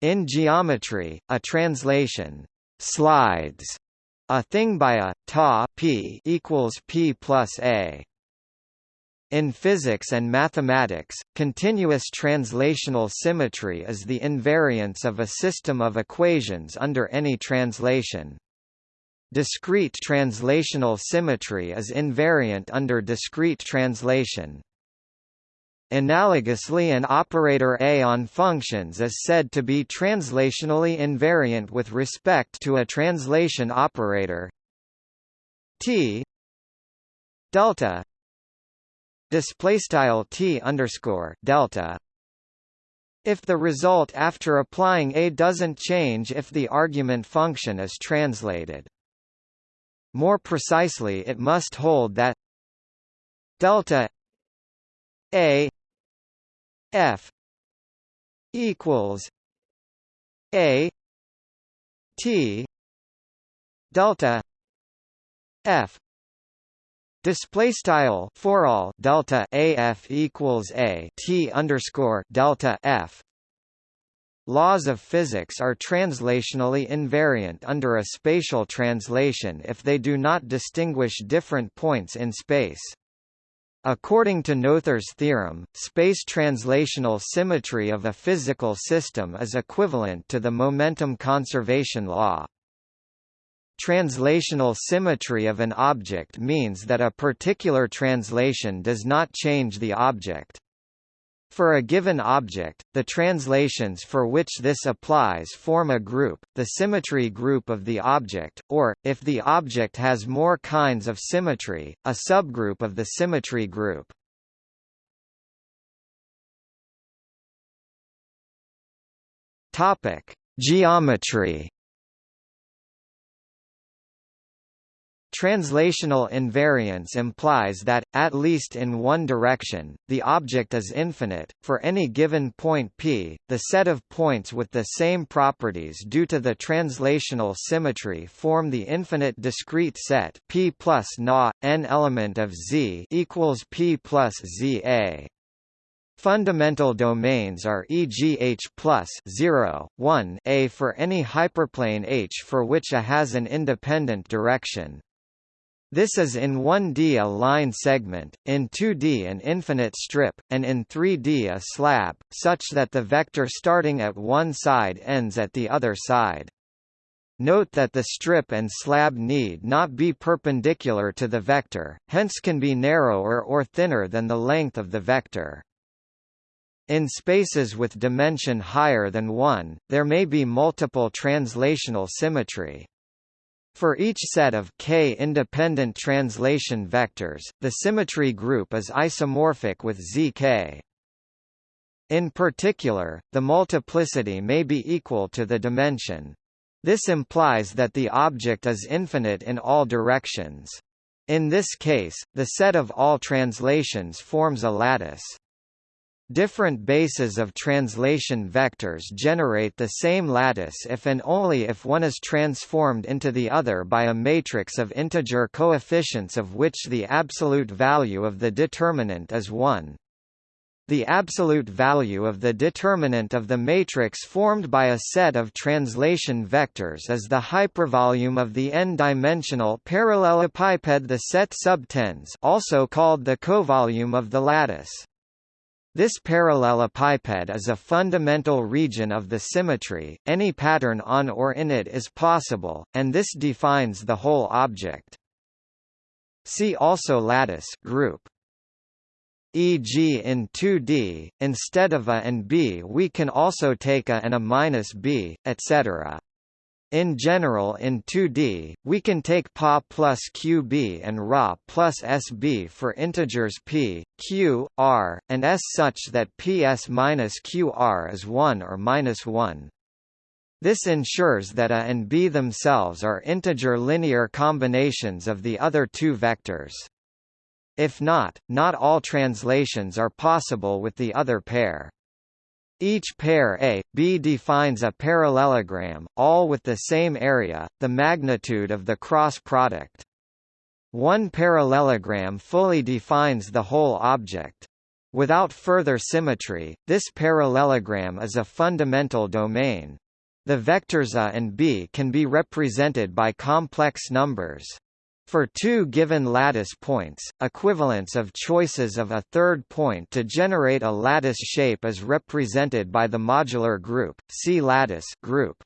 In geometry, a translation slides a thing by a ta p equals p plus a. In physics and mathematics, continuous translational symmetry is the invariance of a system of equations under any translation. Discrete translational symmetry is invariant under discrete translation. Analogously an operator A on functions is said to be translationally invariant with respect to a translation operator T delta display style T underscore delta if the result after applying A doesn't change if the argument function is translated. More precisely it must hold that delta A F equals A T delta F Display style for all delta AF equals A T underscore delta F Laws of physics are translationally invariant under a spatial translation if they do not distinguish different points in space. According to Noether's theorem, space translational symmetry of a physical system is equivalent to the momentum conservation law. Translational symmetry of an object means that a particular translation does not change the object. For a given object, the translations for which this applies form a group, the symmetry group of the object, or, if the object has more kinds of symmetry, a subgroup of the symmetry group. Topic: Geometry Translational invariance implies that, at least in one direction, the object is infinite. For any given point P, the set of points with the same properties due to the translational symmetry form the infinite discrete set P plus na, n element of Z equals P plus ZA. Fundamental domains are e.g. H plus 0, 1 A for any hyperplane H for which A has an independent direction. This is in 1D a line segment, in 2D an infinite strip, and in 3D a slab, such that the vector starting at one side ends at the other side. Note that the strip and slab need not be perpendicular to the vector, hence can be narrower or thinner than the length of the vector. In spaces with dimension higher than 1, there may be multiple translational symmetry. For each set of k independent translation vectors, the symmetry group is isomorphic with zk. In particular, the multiplicity may be equal to the dimension. This implies that the object is infinite in all directions. In this case, the set of all translations forms a lattice. Different bases of translation vectors generate the same lattice if and only if one is transformed into the other by a matrix of integer coefficients of which the absolute value of the determinant is 1. The absolute value of the determinant of the matrix formed by a set of translation vectors is the hypervolume of the n-dimensional parallelepiped the set subtends also called the covolume of the lattice. This parallelepiped is a fundamental region of the symmetry, any pattern on or in it is possible, and this defines the whole object. See also lattice group. E.g. in 2D, instead of A and B we can also take A and A minus B, etc. In general in 2D, we can take Pa plus QB and Ra plus SB for integers P, Q, R, and S such that PS minus QR is 1 or minus 1. This ensures that A and B themselves are integer linear combinations of the other two vectors. If not, not all translations are possible with the other pair. Each pair A, B defines a parallelogram, all with the same area, the magnitude of the cross product. One parallelogram fully defines the whole object. Without further symmetry, this parallelogram is a fundamental domain. The vectors a and b can be represented by complex numbers. For two given lattice points, equivalence of choices of a third point to generate a lattice shape is represented by the modular group, C lattice group.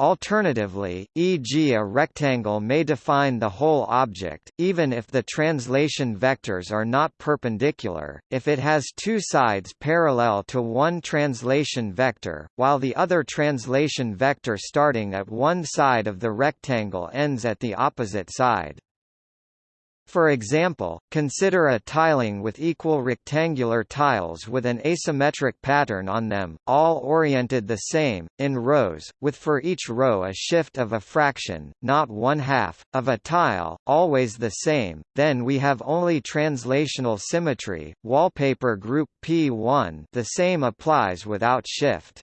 Alternatively, e.g. a rectangle may define the whole object, even if the translation vectors are not perpendicular, if it has two sides parallel to one translation vector, while the other translation vector starting at one side of the rectangle ends at the opposite side. For example, consider a tiling with equal rectangular tiles with an asymmetric pattern on them, all oriented the same, in rows, with for each row a shift of a fraction, not one half, of a tile, always the same, then we have only translational symmetry, wallpaper group P1 the same applies without shift.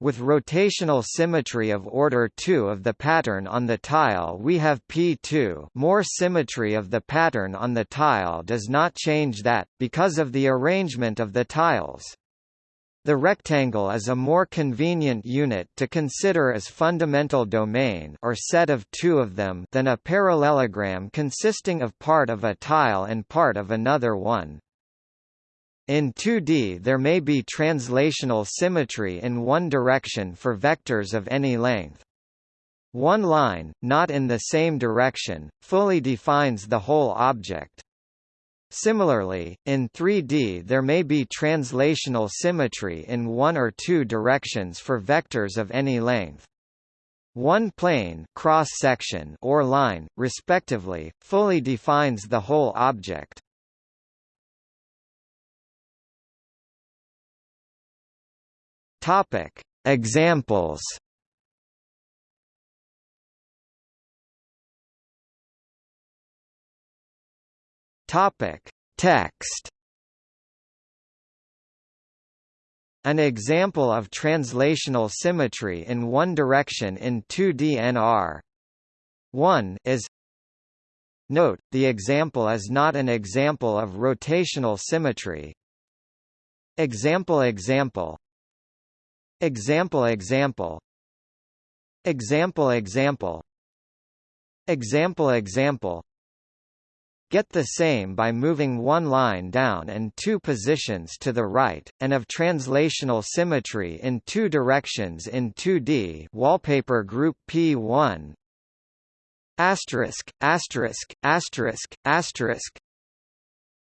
With rotational symmetry of order 2 of the pattern on the tile we have P2 more symmetry of the pattern on the tile does not change that, because of the arrangement of the tiles. The rectangle is a more convenient unit to consider as fundamental domain or set of two of them than a parallelogram consisting of part of a tile and part of another one. In 2D there may be translational symmetry in one direction for vectors of any length. One line, not in the same direction, fully defines the whole object. Similarly, in 3D there may be translational symmetry in one or two directions for vectors of any length. One plane cross section or line, respectively, fully defines the whole object. Topic: Examples. Topic: Text. An example of translational symmetry in one direction in 2DNR 1 is Note, the example is not an example of rotational symmetry. Example example Example example. Example example. Example example. Get the same by moving one line down and two positions to the right, and of translational symmetry in two directions in 2D wallpaper group P1 asterisk asterisk asterisk asterisk.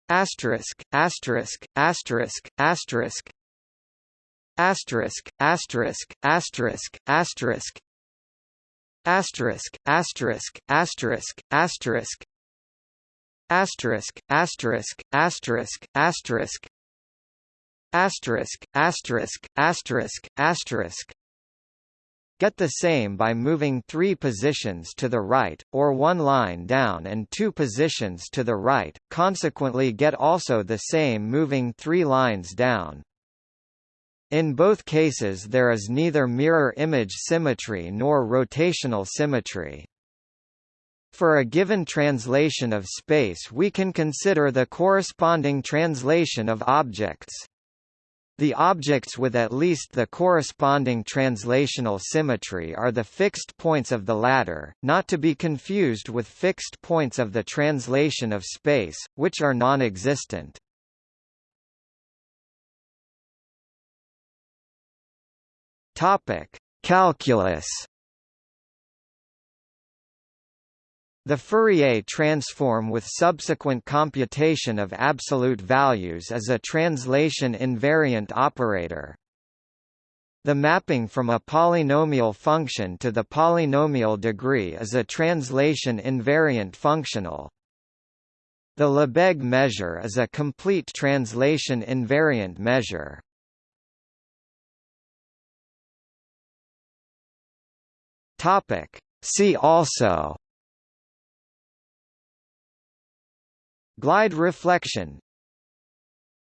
Asterisk asterisk asterisk asterisk asterisk asterisk asterisk asterisk. Asterisk asterisk asterisk asterisk. Asterisk asterisk asterisk asterisk. Asterisk asterisk asterisk asterisk. Get the same by moving three positions to the right, or one line down and two positions to the right, consequently get also the same moving three lines down. In both cases there is neither mirror image symmetry nor rotational symmetry. For a given translation of space we can consider the corresponding translation of objects. The objects with at least the corresponding translational symmetry are the fixed points of the latter, not to be confused with fixed points of the translation of space, which are non-existent. Topic: Calculus. The Fourier transform with subsequent computation of absolute values is a translation invariant operator. The mapping from a polynomial function to the polynomial degree is a translation invariant functional. The Lebesgue measure is a complete translation invariant measure. Topic. See also Glide reflection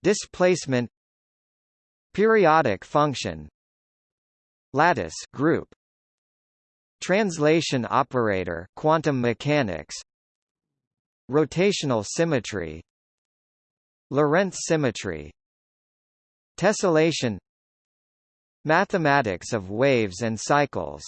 Displacement Periodic function Lattice group Translation operator quantum mechanics Rotational symmetry Lorentz symmetry Tessellation Mathematics of waves and cycles